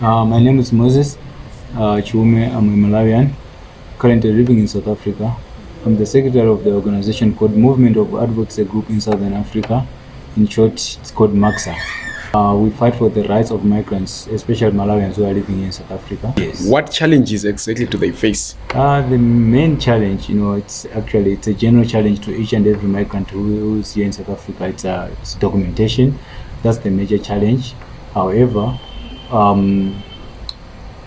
Uh, my name is Moses uh, Chiume. I'm a Malawian, currently living in South Africa. I'm the secretary of the organization called Movement of Advocacy Group in Southern Africa. In short, it's called MAXA. Uh, we fight for the rights of migrants, especially Malawians who are living in South Africa. Yes. What challenges exactly do they face? Uh, the main challenge, you know, it's actually it's a general challenge to each and every migrant who, is here in South Africa. It's, uh, it's documentation. That's the major challenge. However, um,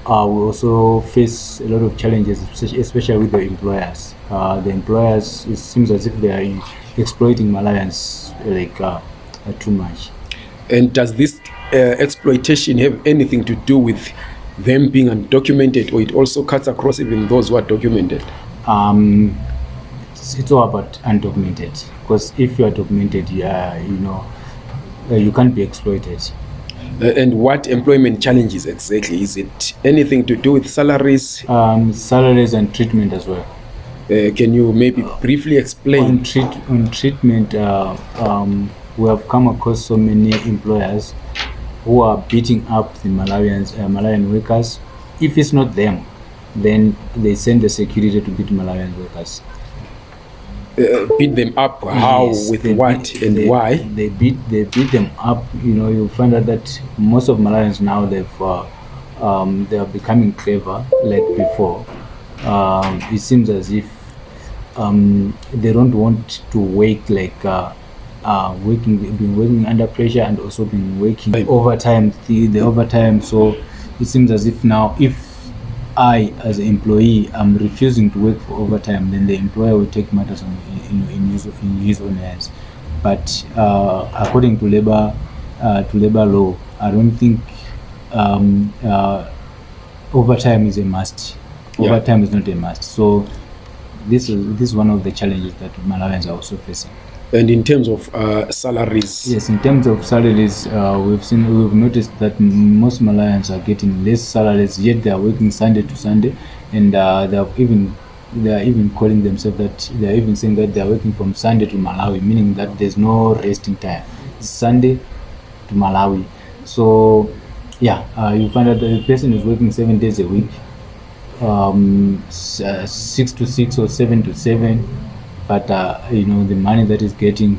uh, we also face a lot of challenges, especially- with the employers. Uh, the employers, it seems as if they are exploiting Malawians like uh, uh, too much. And does this uh, exploitation have anything to do with them being undocumented, or it also cuts across even those who are documented? Um, it's, it's all about undocumented because if you are documented, yeah, you know, uh, you can't be exploited. Uh, and what employment challenges exactly? Is it anything to do with salaries? Um, salaries and treatment as well. Uh, can you maybe briefly explain? On, treat, on treatment, uh, um, we have come across so many employers who are beating up the Malawians, uh, Malawian workers. If it's not them, then they send the security to beat Malawian workers. Uh, beat them up? How? Yes, with what? beat- and they, why? They beat they beat them up. You know, you find out that most of Malawians now they've uh, um, they are becoming clever like before. Um, it seems as if um, they don't want to work like uh, uh, working being working under pressure and also been working overtime the, the overtime. So it seems as if now if I, as an employee, am refusing to work for overtime, then the employer will take matters on, know, in his in his own hands. But uh, according to labor uh, to labor law, I don't think um, uh, overtime is a must. Yeah. Overtime is not a must. So this is this is one of the challenges that Malawians are also facing. And in terms of uh, salaries, Yes, in terms of salaries, uh, we've seen we've noticed that most Malawians are getting less salaries, yet they are working Sunday to Sunday, and uh, they have even they are even calling themselves that they are even saying that they are working from Sunday to Malawi, meaning that there's no resting time. Sunday to Malawi. So yeah, uh, you find that the person is working seven days a week, um, uh, six to six or seven to seven, but uh, you know the money that is getting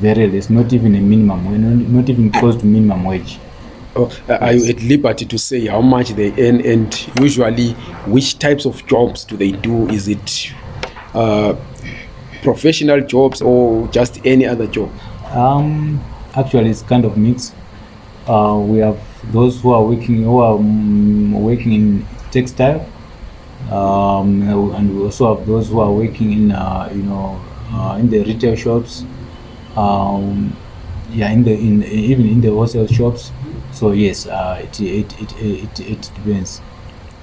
very less, not even a minimum, not even close to minimum wage. oh, uh, are you at liberty to say how much they earn and usually which types of jobs do they do? Is it uh, professional jobs or just any other job? Um, actually, it's kind of mixed. Uh, we have those who are working who are mm, working in textile, um, and we also have those who are working in uh, you know uh, in the retail shops. Um, yeah, in the in even in the wholesale shops. So yes, uh, it, it, it, it, it depends.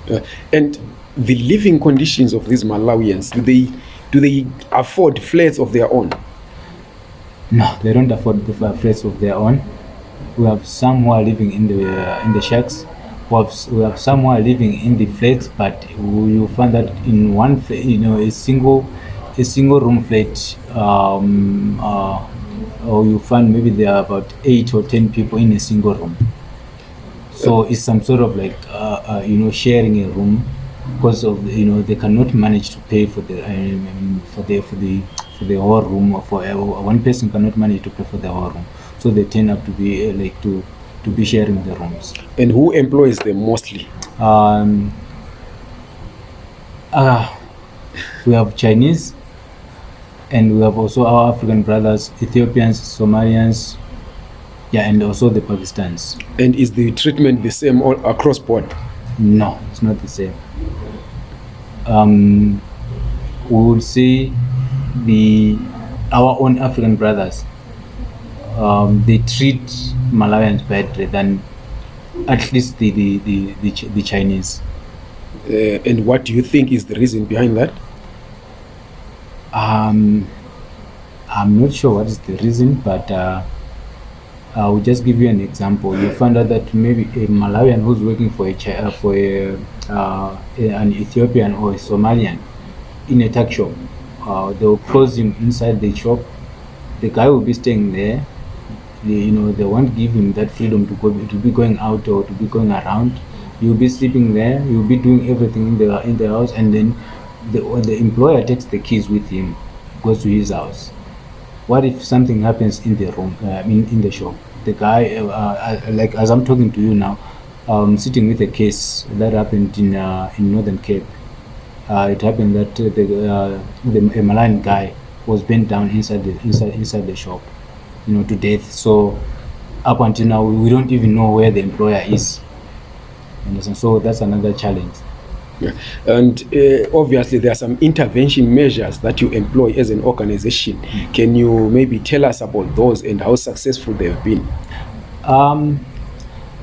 Uh, and the living conditions of these Malawians, do they do they afford flats of their own? No, they don't afford the flats of their own. We have some who are living in the uh, in the shacks. We have, we have some who are living in the flats, but you find that in one you know, a single a single room flat, um, uh, or you find maybe there are about eight or ten people in a single room. So it's some sort of like uh, uh, you know sharing a room because of you know they cannot manage to pay for the um, for the for the for the whole room or for uh, one person cannot manage to pay for the whole room so they tend up to be uh, like to to be sharing the rooms And who employs them mostly? um uh, we have chinese and we have also our african brothers ethiopians somalians yeah and also the pakistans And is the treatment the same all across board? No, it's not the same. Um, we would say the our own African brothers um, they treat Malawians better than at least the the the, the, Ch- the Chinese. Uh, and what do you think is the reason behind that? Um, I'm not sure what is the reason, but uh, I will just give you an example. You find out that maybe a Malawian who's working for a Chi- uh, for a, uh, an Ethiopian or a Somalian in a tuck shop, uh, they will close him inside the shop. The guy will be staying there. They, you know they won't give him that freedom to go to be going out or to be going around. You'll be sleeping there you'll be doing everything in the in the house and then the, the employer takes the keys with him goes to his house. What if something happens in the room uh, in, in the shop? The guy uh, uh, like as i'm talking to you now um sitting with a case that happened in uh, in northern cape uh, it happened that uh, the uh, the Malawian guy was bent down inside the inside inside the shop you know to death so up until now we don't even know where the employer is understand so that's another challenge Yeah. And uh, obviously, there are some intervention measures that you employ as an organization. Can you maybe tell us about those and how successful they have been? Um,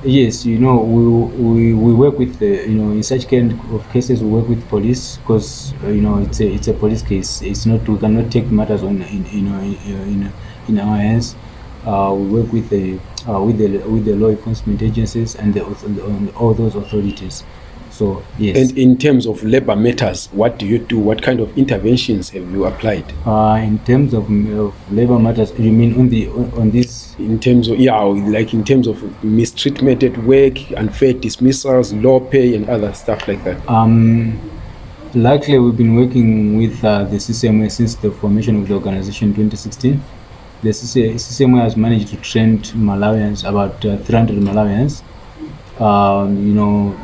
yes, you know, we, we, we work with the, you know, in such kind of cases, we work with police because, uh, you know, it's a, it's a police case. It's not, we cannot take matters on, in, you know, in, in, in our hands. Uh, we work with the, uh, with the, with the law enforcement agencies and the, and all those authorities. So, yes. And in terms of labor matters, what do you do? What kind of interventions have you applied? uh, in terms of, of labor matters, you mean on the, on, on this In terms of, yeah, like in terms of mistreatment at work, unfair dismissals, low pay, and other stuff like that. Um, luckily, we've been working with uh, the CCMA since the formation of the organization in 2016. The CC CCMA has managed to train Malawians, about uh, 300 Malawians, um, you know,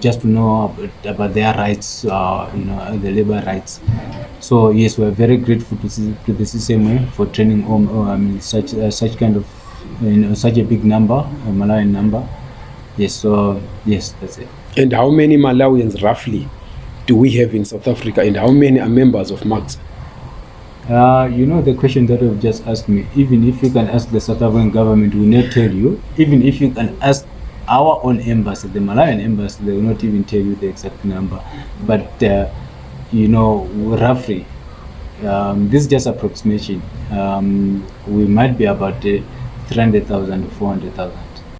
just to know about, about their rights, uh, you know, the labor rights. So yes, we are very grateful to, to the CCMA for training um, uh, mean, such uh, such kind of you know, such a big number, a Malawian number. Yes, so yes, that's it. And how many Malawians roughly do we have in South Africa, and how many are members of MAX? Uh, you know the question that you've just asked me. Even if you can ask the South African government, will not tell you. Even if you can ask our own embassy, the Malawian embassy, they will not even tell you the exact number. But uh, you know, roughly, um, this is just approximation. Um, we might be about uh, 300,000 to 400,000.